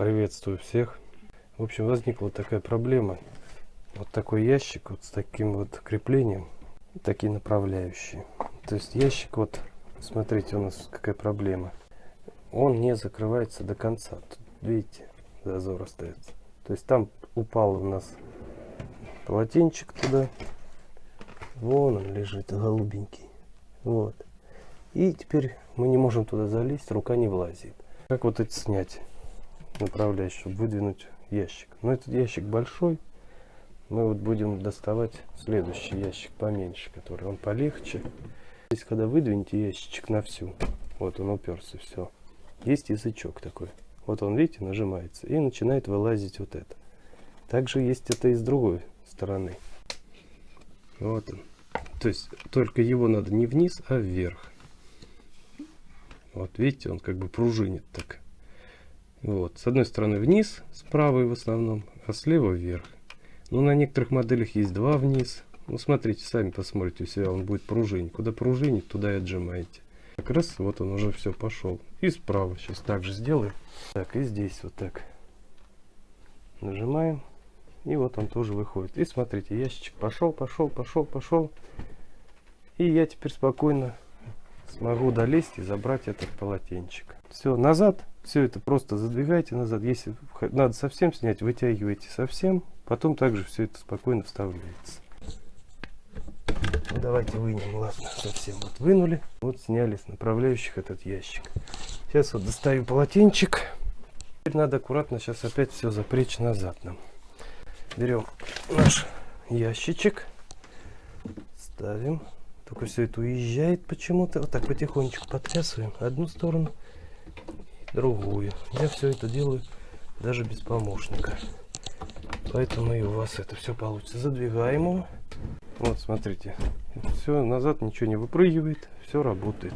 Приветствую всех. В общем, возникла такая проблема. Вот такой ящик вот с таким вот креплением, такие направляющие. То есть ящик вот, смотрите, у нас какая проблема. Он не закрывается до конца. Тут, видите, зазор остается. То есть там упал у нас полотенчик туда. Вон он лежит, голубенький. Вот. И теперь мы не можем туда залезть, рука не влазит. Как вот это снять? Направляющий, чтобы выдвинуть ящик. Но этот ящик большой. Мы вот будем доставать следующий ящик поменьше, который он полегче. Здесь, когда выдвинете ящичек на всю, вот он уперся, все. Есть язычок такой. Вот он, видите, нажимается. И начинает вылазить вот это. Также есть это и с другой стороны. Вот он. То есть только его надо не вниз, а вверх. Вот видите, он как бы пружинит так. Вот. С одной стороны вниз, с правой в основном, а слева вверх. Но на некоторых моделях есть два вниз. Ну, смотрите, сами посмотрите у себя, он будет пружинить. Куда пружинит, туда и отжимаете. Как раз вот он уже все пошел. И справа сейчас также сделаем. Так, и здесь вот так. Нажимаем. И вот он тоже выходит. И смотрите, ящичек пошел, пошел, пошел, пошел. И я теперь спокойно смогу долезть и забрать этот полотенчик. Все, назад. Все это просто задвигайте назад. Если надо совсем снять, вытягивайте совсем. Потом также все это спокойно вставляется. Ну, давайте вынем, ладно, совсем вот вынули. Вот сняли с направляющих этот ящик. Сейчас вот достаю полотенчик. Теперь надо аккуратно сейчас опять все запречь назад нам. Берем наш ящичек. Ставим. Только все это уезжает почему-то. Вот так потихонечку потрясываем. Одну сторону другую. Я все это делаю даже без помощника. Поэтому и у вас это все получится. Задвигаем его. Вот, смотрите. Все, назад ничего не выпрыгивает. Все работает.